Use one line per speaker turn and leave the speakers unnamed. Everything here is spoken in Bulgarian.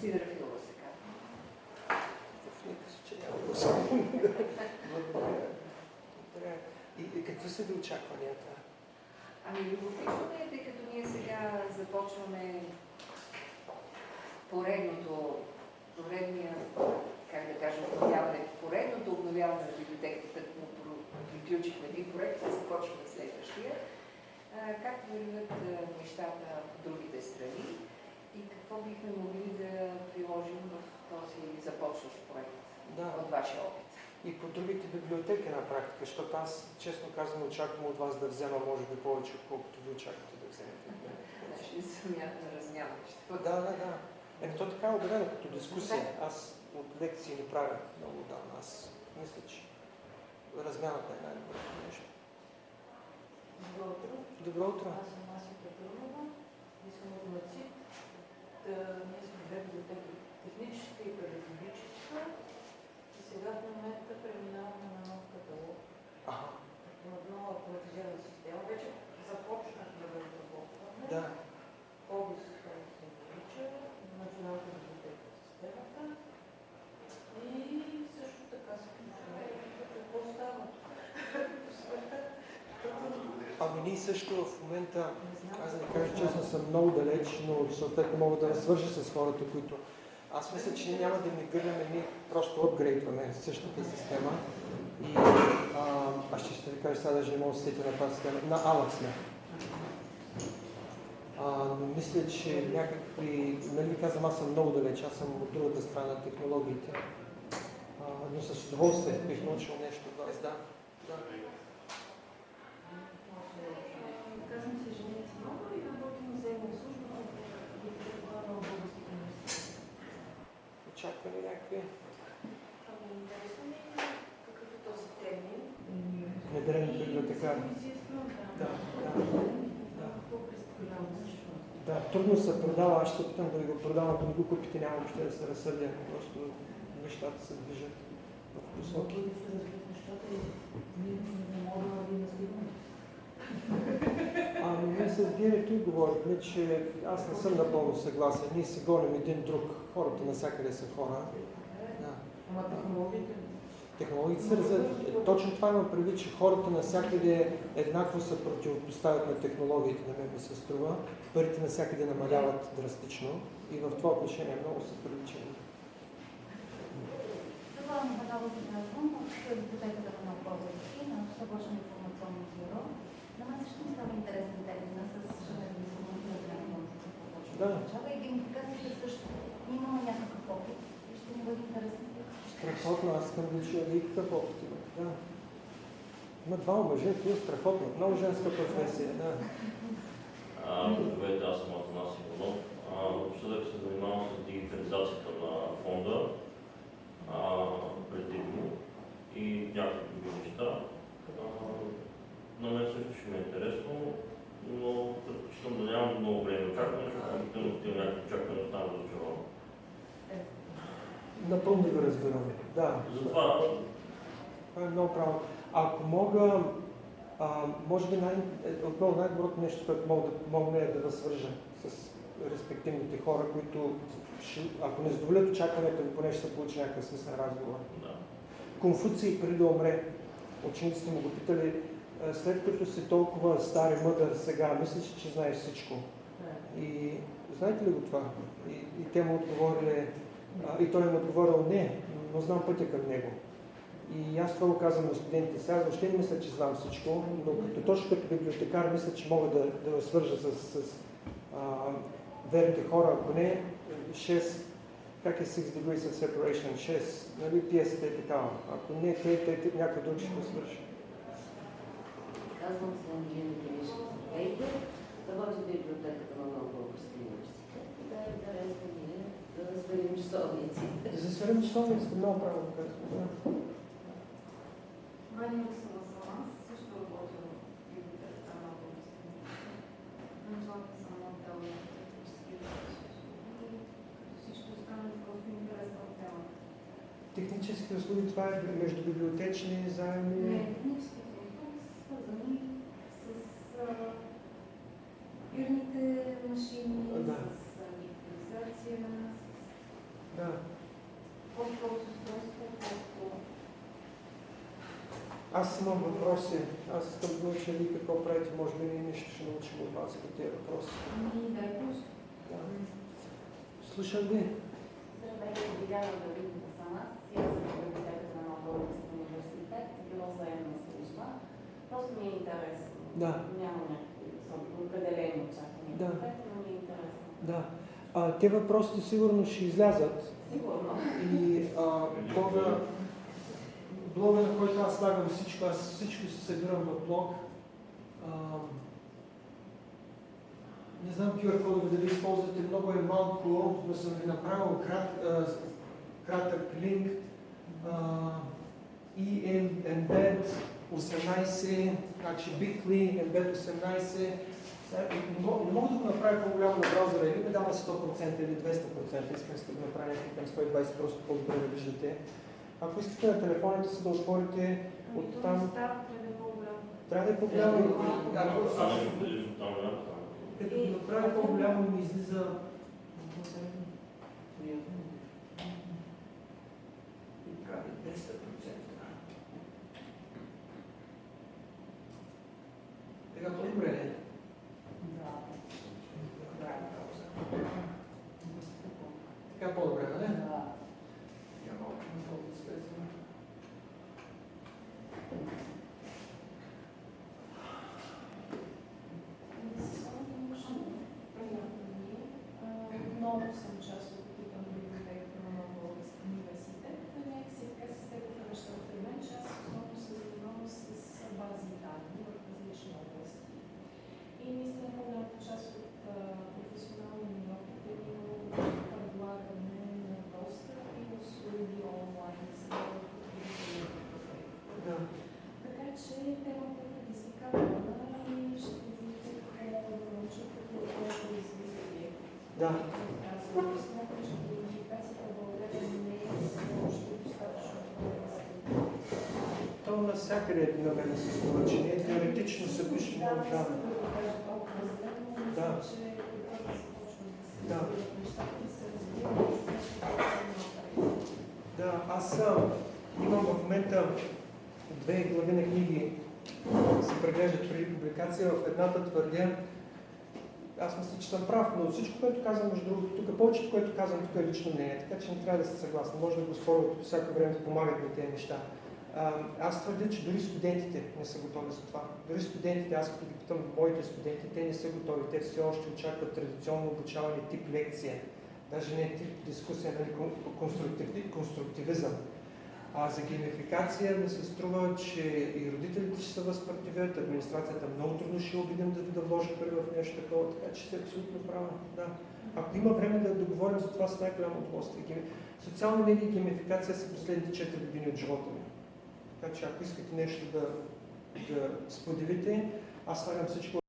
Сидрафилова се казва.
В никакъв случай няма особено. Благодаря. И, и какви са ви очакванията?
Ами любопитно е, тъй като ние сега започваме поредното, поредния, как да кажа, обновяване, поредното обновяване на библиотеката, като приключихме един проект, започваме следващия. Как вървят а, нещата по другите страни и какво бихме могли да приложим в този започващ проект
Да.
от вашия опит?
И по другите библиотеки на практика, защото аз, честно казвам, очаквам от вас да взема, може би, повече, отколкото ви очаквате да вземете. от мен.
Значи замяна, размяна. ще бъде.
Да, да, да. Еми, то така е обявено като дискусия. Аз от лекции не правя много давно. Аз мисля, че размяната е най-доброто нещо.
Добро утро.
Добро утро.
Аз съм Ася Петрунова и съм от МАЦИТ. Та, ние сме две библиотеки, техническа и педагогическа. И сега в момента преминаваме на нов каталог,
Ага,
на нова автоматизирана система. Вече започнахме да разработваме.
да.
ОБИС се нарича, Националната библиотека в системата. И също така се включваме. Какво става? В света.
Ами ние също в момента, аз да кажа честно, съм много далеч, но съответно мога да свържа с хората, които... Аз мисля, че няма да мигрираме, ние просто апгрейдваме същата система. И а, аз ще ви кажа сега, даже не мога да се сетя на тази система. На Ала сме. А, мисля, че някакви... Нали ви казвам, аз съм много далеч, аз съм от другата страна на технологиите. А, но с удоволствие бих научил нещо да. да.
Казвам се Женица Нова и работим в заемна служба в Библиотека на Българските университет.
Очакваме някакви
Ами интересно ми е какъв е този термин.
внедрени библиотекари. Да,
да.
да.
Какво представлява всъщност?
Да, трудно се продава, аз ще опитам да ви го продавам, ако не го купите, няма въобще да се разсърдя. Просто нещата се движат в посоки.
Да се развият нещата и ние не можем да ги настигнем.
Ами ние с директор говорихме, че аз не съм напълно съгласен. Ние се гоним един друг. Хората навсякъде са хора. Да.
Ама технологиите
Технологиите се развиват. Е, Точно това има предвид, че хората навсякъде еднакво се противопоставят на технологиите, на мен ми се струва. Парите навсякъде намаляват драстично и в това отношение много са приличани.
Това е Михайлова Зиназвон от библиотеката на Български, на събършен информационно бюро. На мен също ми става интересен термина с журнализма и
Да.
и геймификацията също. Имаме някакъв опит и ще ни бъде интересно.
Страхотно, аз искам да чуя вие какъв опит имате. Да. Има двама мъже, това е страхотно. Много женска професия, да.
Здравейте, аз съм Атанас Иванов. Напоследък се занимавам с дигитализацията на фонда предимно и някакви други неща. На мен също ще ми е интересно, но предпочитам да нямам много време очакване, защото ако имам такива някакви очаквания, оставам разочарован.
Напълно ви разбираме. Да.
Затова
Това е много право. Ако мога, а, може би най- е, отново най-доброто нещо, което мога да, мога е да възвържа с респективните хора, които, ще, ако не задоволят очакването ми, поне ще се получи някакъв смисъл разговор.
да.
Конфуций преди да умре, учениците му го питали, «А, след като си толкова стар и мъдър сега, мислиш, ли, че знаеш всичко. И знаете ли го това? И, и те му отговорили, и той им отговорил не, но знам пътя към него. И аз това го казвам на студентите сега, въобще не мисля, че знам всичко, но като, точно като библиотекар мисля, че мога да, да свържа с, с а, верните хора, ако не 6, как е 6 degrees of separation, 6, нали, пиесата е такава. Ако не, те, те, те някой друг ще го свърши.
Казвам се Анджелина Киришка Здравейте. Работя в библиотеката на Нов Български университет. И да е интересно ние часовниците.
За светлин часовниците много право да казвам. Да.
Ваня Русова съм аз, също работя в библиотеката на Български университет. Началата съм на отдел на технически като всички останали просто ми харесва темата.
Технически услуги, това е между библиотечни заеми.
Не, техническите услуги са свързани с а, бирните машини,
Да.
с с
аз имам въпроси. Аз съм научен вие какво правите. Може би ние нещо ще научим от вас по тези въпроси.
Ами,
да. Ами. Слушам ви.
Здравейте, Диляна Давидна съм аз. Аз съм председател на Българския университет. Било с служба. Просто ми е интересно.
Да.
Няма някакви определени очаквания.
Да.
но ми е интересно.
Да. А, те въпросите сигурно ще излязат и а, блога, блога, на който аз слагам всичко, аз всичко се събирам в блог. А, не знам QR кодове дали използвате, много е малко, но съм ви направил крат, а, кратък линк. А, EM Embed 18, значи Bitly Embed 18. Сега, Не мога, не мога да го направя по-голямо на браузъра, или ми дава 100% или 200%, искам да го направя някакъв към 120, просто по-добре да виждате. Ако искате на телефоните си да отворите
Ами
от
то
там,
по-голямо.
трябва да е по-голямо. Ако,
там лято.
като го направя по-голямо ми излиза и прави 10%. Така по-добре ли? е? Правим пауза. Така по-добре, нали? Я малко надолу да слезем.
Много съм част от екипа на библиотеката на Нов Български университет. Някакси така се стекоха нещата при мен, че аз основно се занимавам с бази данни в различни области. И наистина по-голямата част от а, професионалния ми опит е имало предлагане на достъп и услуги онлайн за потребителите.
Да.
Така че темата е предизвикателна и ще видите какво да науча като колко развитие.
Да.
Казвам, смятам, че комуникацията в България не е още достатъчно
То навсякъде на мен се струва, че теоретично
не
да.
съм да го кажа толкова зле, но
Да.
да
Да. Да, аз имам в момента две глави на книги, се преглеждат преди публикация. В едната твърдя, аз мисля, че съм прав, но всичко, което казвам, между другото, тук повечето, което казвам, тук е лично мнение, така че не трябва да сте съгласни. Може да го спорвате по всяко време, помагат ми тези неща. Аз твърдя, че дори студентите не са готови за това. Дори студентите, аз като ги питам моите студенти, те не са готови. Те все още очакват традиционно обучаване тип лекция. Даже не тип дискусия, нали, кон- конструктив, конструктивизъм. А за геймификация ми се струва, че и родителите ще се възпротивят, администрацията много трудно ще убедим да, да вложи пари в нещо такова, така че сте абсолютно права. Да. Ако има време да договорим за това с най-голямо удоволствие. Социални медии и геймификация са последните 4 години от живота ми. Така че ако искате нещо да, да споделите, аз слагам всичко